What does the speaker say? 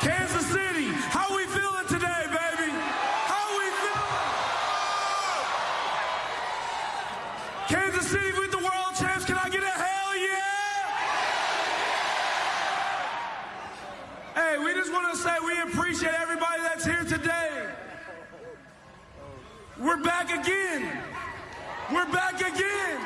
Kansas City, how we feeling today, baby? How we feeling? Kansas City with the world champs. Can I get a hell yeah? Hey, we just want to say we appreciate everybody that's here today. We're back again. We're back again.